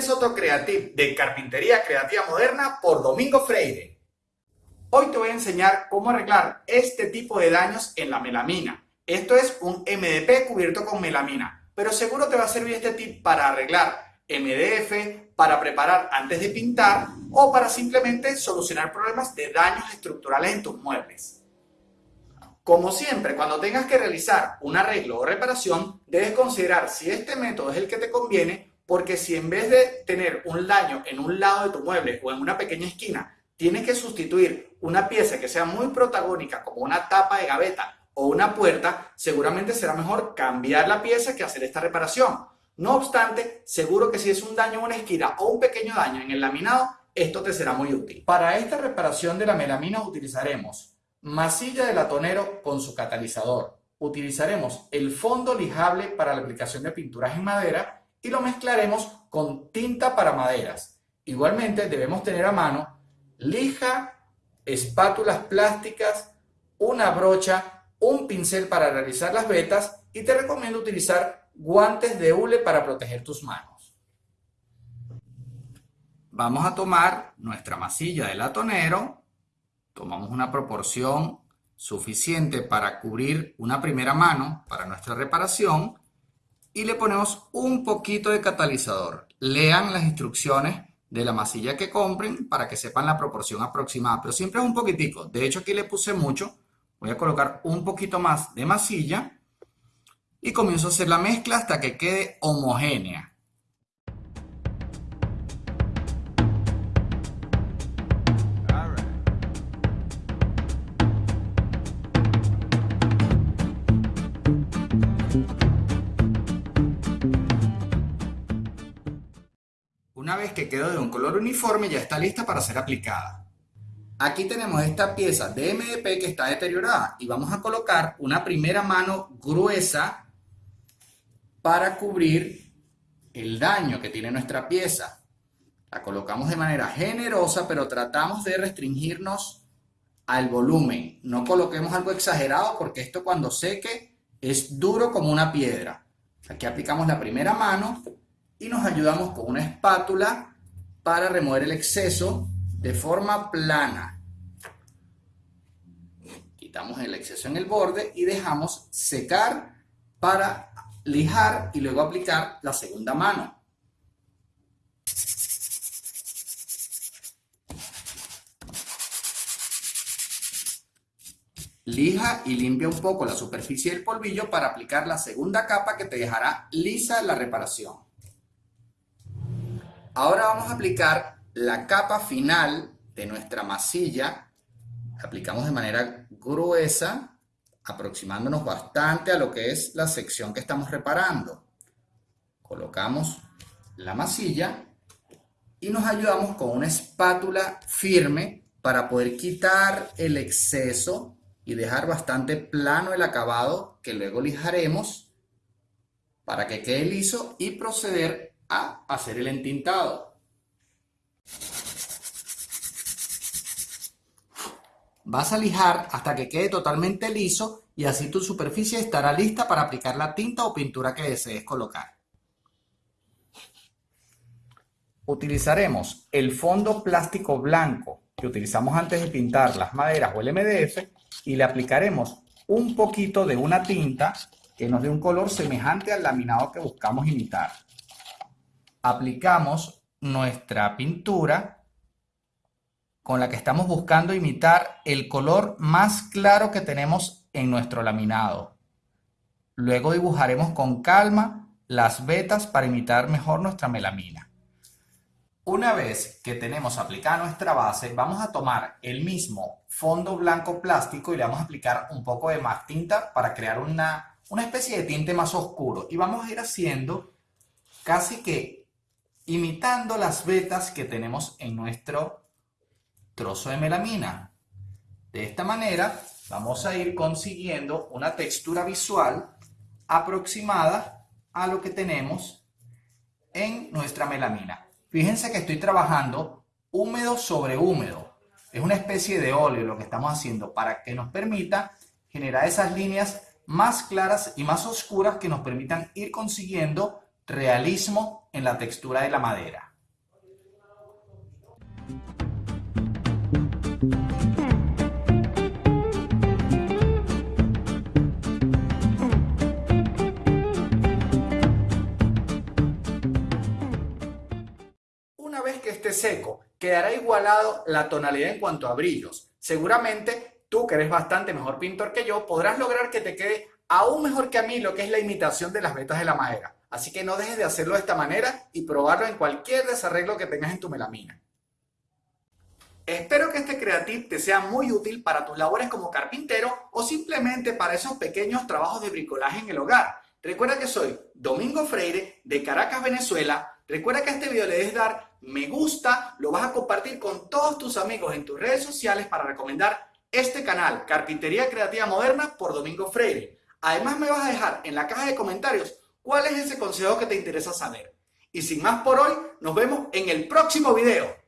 Este es otro creativo de Carpintería Creativa Moderna por Domingo Freire. Hoy te voy a enseñar cómo arreglar este tipo de daños en la melamina. Esto es un MDP cubierto con melamina, pero seguro te va a servir este tip para arreglar MDF, para preparar antes de pintar o para simplemente solucionar problemas de daños estructurales en tus muebles. Como siempre, cuando tengas que realizar un arreglo o reparación, debes considerar si este método es el que te conviene porque si en vez de tener un daño en un lado de tu mueble o en una pequeña esquina, tienes que sustituir una pieza que sea muy protagónica como una tapa de gaveta o una puerta, seguramente será mejor cambiar la pieza que hacer esta reparación. No obstante, seguro que si es un daño en una esquina o un pequeño daño en el laminado, esto te será muy útil. Para esta reparación de la melamina utilizaremos masilla de latonero con su catalizador. Utilizaremos el fondo lijable para la aplicación de pinturas en madera y lo mezclaremos con tinta para maderas. Igualmente debemos tener a mano lija, espátulas plásticas, una brocha, un pincel para realizar las vetas y te recomiendo utilizar guantes de hule para proteger tus manos. Vamos a tomar nuestra masilla de latonero, tomamos una proporción suficiente para cubrir una primera mano para nuestra reparación y le ponemos un poquito de catalizador. Lean las instrucciones de la masilla que compren para que sepan la proporción aproximada, pero siempre es un poquitico. De hecho, aquí le puse mucho. Voy a colocar un poquito más de masilla y comienzo a hacer la mezcla hasta que quede homogénea. Una vez que quedó de un color uniforme ya está lista para ser aplicada. Aquí tenemos esta pieza de MDP que está deteriorada y vamos a colocar una primera mano gruesa para cubrir el daño que tiene nuestra pieza. La colocamos de manera generosa, pero tratamos de restringirnos al volumen. No coloquemos algo exagerado porque esto cuando seque es duro como una piedra. Aquí aplicamos la primera mano y nos ayudamos con una espátula para remover el exceso de forma plana. Quitamos el exceso en el borde y dejamos secar para lijar y luego aplicar la segunda mano. Lija y limpia un poco la superficie del polvillo para aplicar la segunda capa que te dejará lisa la reparación. Ahora vamos a aplicar la capa final de nuestra masilla. La aplicamos de manera gruesa, aproximándonos bastante a lo que es la sección que estamos reparando. Colocamos la masilla y nos ayudamos con una espátula firme para poder quitar el exceso y dejar bastante plano el acabado que luego lijaremos para que quede liso y proceder a hacer el entintado. Vas a lijar hasta que quede totalmente liso y así tu superficie estará lista para aplicar la tinta o pintura que desees colocar. Utilizaremos el fondo plástico blanco que utilizamos antes de pintar las maderas o el MDF y le aplicaremos un poquito de una tinta que nos dé un color semejante al laminado que buscamos imitar aplicamos nuestra pintura con la que estamos buscando imitar el color más claro que tenemos en nuestro laminado. Luego dibujaremos con calma las vetas para imitar mejor nuestra melamina. Una vez que tenemos aplicada nuestra base, vamos a tomar el mismo fondo blanco plástico y le vamos a aplicar un poco de más tinta para crear una, una especie de tinte más oscuro. Y vamos a ir haciendo casi que imitando las vetas que tenemos en nuestro trozo de melamina. De esta manera vamos a ir consiguiendo una textura visual aproximada a lo que tenemos en nuestra melamina. Fíjense que estoy trabajando húmedo sobre húmedo. Es una especie de óleo lo que estamos haciendo para que nos permita generar esas líneas más claras y más oscuras que nos permitan ir consiguiendo Realismo en la textura de la madera. Una vez que esté seco, quedará igualado la tonalidad en cuanto a brillos. Seguramente tú, que eres bastante mejor pintor que yo, podrás lograr que te quede aún mejor que a mí lo que es la imitación de las vetas de la madera. Así que no dejes de hacerlo de esta manera y probarlo en cualquier desarreglo que tengas en tu melamina. Espero que este Creative te sea muy útil para tus labores como carpintero o simplemente para esos pequeños trabajos de bricolaje en el hogar. Recuerda que soy Domingo Freire de Caracas, Venezuela. Recuerda que a este video le des dar me gusta, lo vas a compartir con todos tus amigos en tus redes sociales para recomendar este canal, Carpintería Creativa Moderna por Domingo Freire. Además me vas a dejar en la caja de comentarios cuál es ese consejo que te interesa saber. Y sin más por hoy, nos vemos en el próximo video.